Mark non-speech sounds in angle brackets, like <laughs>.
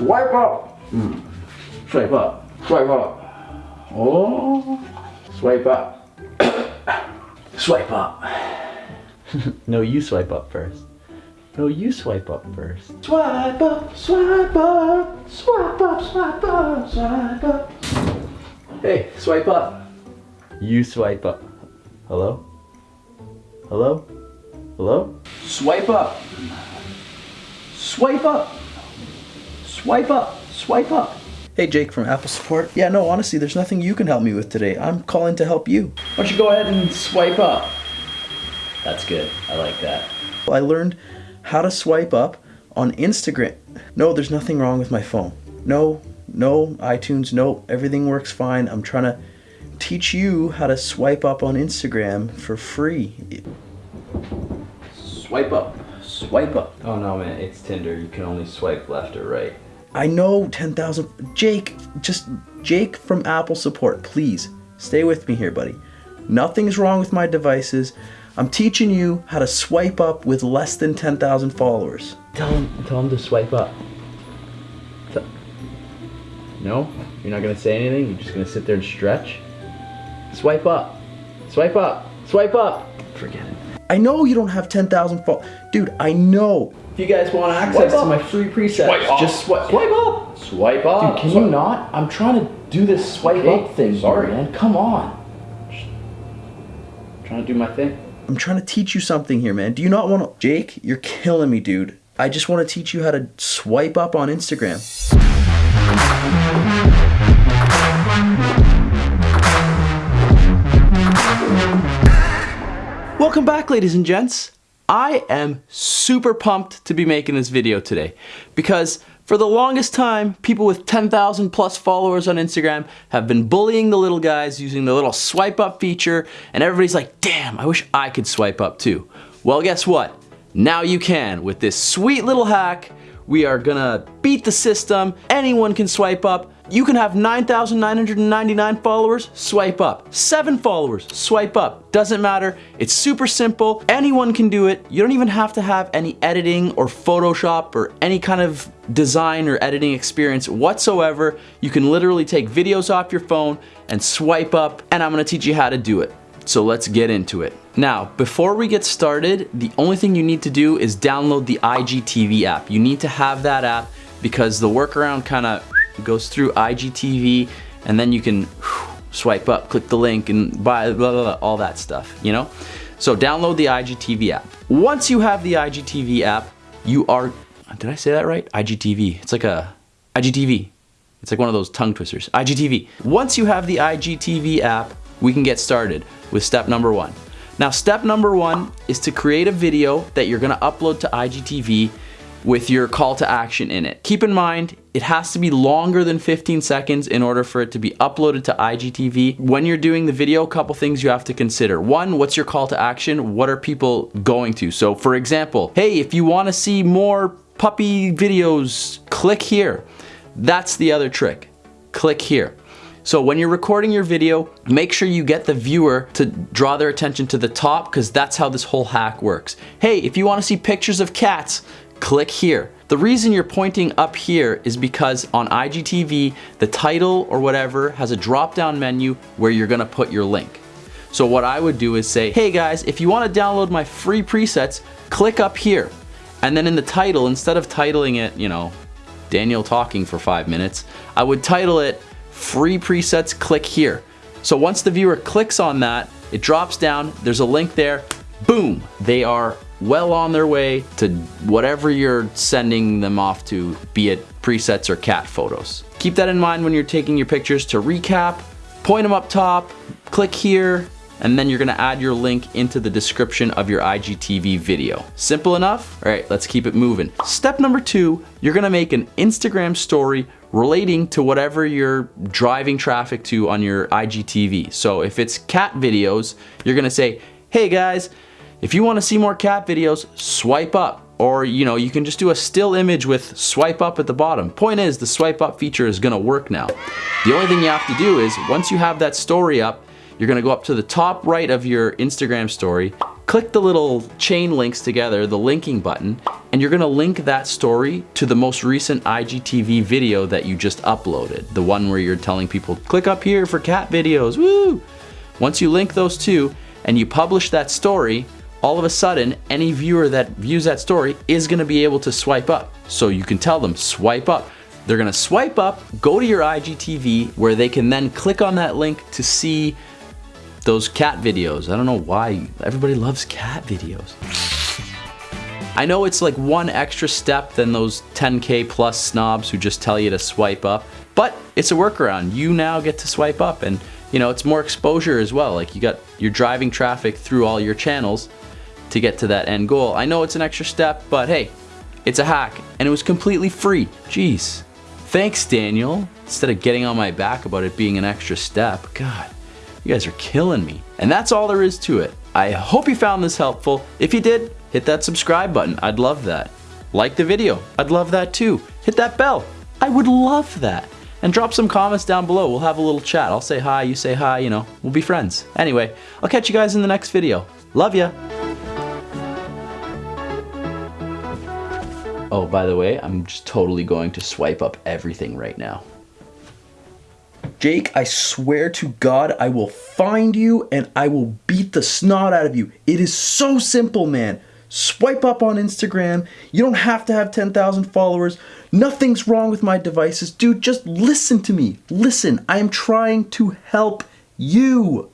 Swipe up. Mm. Swipe up. Swipe up. Oh. Swipe up. <coughs> swipe up. <laughs> no, you swipe up first. No, you swipe up first. Swipe up, swipe up, swipe up, swipe up, swipe up. Hey, swipe up. You swipe up. Hello? Hello? Hello? Swipe up. Swipe up. Swipe up. Swipe up. Hey Jake from Apple Support. Yeah, no, honestly, there's nothing you can help me with today. I'm calling to help you. Why don't you go ahead and swipe up? That's good. I like that. I learned how to swipe up on Instagram. No, there's nothing wrong with my phone. No, no, iTunes, no, everything works fine. I'm trying to teach you how to swipe up on Instagram for free. Swipe up. Swipe up. Oh no, man, it's Tinder. You can only swipe left or right. I know 10,000. Jake, just Jake from Apple Support, please stay with me here, buddy. Nothing's wrong with my devices. I'm teaching you how to swipe up with less than 10,000 followers. Tell him, tell him to swipe up. Tell- no? You're not gonna say anything? You're just gonna sit there and stretch? Swipe up. Swipe up. Swipe up. Forget it. I know you don't have 10,000 followers. Dude, I know. If you guys want access to my free presets, Swipe up. just swipe. Swipe up. Swipe up. Dude, can you not? I'm trying to do this swipe Okay, up thing, sorry. man. Come on. Trying to do my thing. I'm trying to teach you something here, man. Do you not want to? Jake, you're killing me, dude. I just want to teach you how to swipe up on Instagram. Welcome back, ladies and gents. I am super pumped to be making this video today because for the longest time, people with 10,000 plus followers on Instagram have been bullying the little guys using the little swipe up feature and everybody's like, damn, I wish I could swipe up too. Well, guess what? Now you can with this sweet little hack. We are gonna beat the system. Anyone can swipe up. You can have 9,999 followers, swipe up. Seven followers, swipe up. Doesn't matter, it's super simple. Anyone can do it. You don't even have to have any editing or Photoshop or any kind of design or editing experience whatsoever. You can literally take videos off your phone and swipe up, and I'm gonna teach you how to do it. So let's get into it. Now, before we get started, the only thing you need to do is download the IGTV app. You need to have that app because the workaround kind of goes through IGTV and then you can swipe up, click the link and buy blah, blah, blah, all that stuff, you know? So download the IGTV app. Once you have the IGTV app, you are, did I say that right? IGTV, it's like a, IGTV. It's like one of those tongue twisters, IGTV. Once you have the IGTV app, we can get started with step number one. Now, step number one is to create a video that you're gonna upload to IGTV with your call to action in it. Keep in mind, it has to be longer than 15 seconds in order for it to be uploaded to IGTV. When you're doing the video, a couple things you have to consider. One, what's your call to action? What are people going to? So for example, hey, if you wanna see more puppy videos, click here. That's the other trick, click here. So when you're recording your video, make sure you get the viewer to draw their attention to the top because that's how this whole hack works. Hey, if you wanna see pictures of cats, click here. The reason you're pointing up here is because on IGTV, the title or whatever has a drop down menu where you're gonna put your link. So what I would do is say, hey guys, if you wanna download my free presets, click up here. And then in the title, instead of titling it, you know, Daniel talking for five minutes, I would title it free presets, click here. So once the viewer clicks on that, it drops down, there's a link there, boom, they are well on their way to whatever you're sending them off to, be it presets or cat photos. Keep that in mind when you're taking your pictures to recap, point them up top, click here, and then you're gonna add your link into the description of your IGTV video. Simple enough? All right, let's keep it moving. Step number two, you're gonna make an Instagram story relating to whatever you're driving traffic to on your IGTV. So if it's cat videos, you're gonna say, hey guys, if you wanna see more cat videos, swipe up. Or you know, you can just do a still image with swipe up at the bottom. Point is, the swipe up feature is gonna work now. The only thing you have to do is, once you have that story up, you're gonna go up to the top right of your Instagram story, click the little chain links together, the linking button, and you're gonna link that story to the most recent IGTV video that you just uploaded. The one where you're telling people, click up here for cat videos, woo! Once you link those two and you publish that story, all of a sudden, any viewer that views that story is gonna be able to swipe up. So you can tell them, swipe up. They're gonna swipe up, go to your IGTV, where they can then click on that link to see those cat videos. I don't know why everybody loves cat videos. I know it's like one extra step than those 10k plus snobs who just tell you to swipe up, but it's a workaround. You now get to swipe up and you know, it's more exposure as well. Like you got, you're driving traffic through all your channels to get to that end goal. I know it's an extra step, but hey, it's a hack and it was completely free. Jeez. Thanks, Daniel. Instead of getting on my back about it being an extra step, God, you guys are killing me. And that's all there is to it. I hope you found this helpful. If you did, hit that subscribe button. I'd love that. Like the video. I'd love that too. Hit that bell. I would love that. And drop some comments down below. We'll have a little chat. I'll say hi, you say hi, you know, we'll be friends. Anyway, I'll catch you guys in the next video. Love ya. Oh, by the way, I'm just totally going to swipe up everything right now. Jake, I swear to God, I will find you and I will beat the snot out of you. It is so simple, man. Swipe up on Instagram. You don't have to have 10,000 followers. Nothing's wrong with my devices. Dude, just listen to me. Listen, I am trying to help you.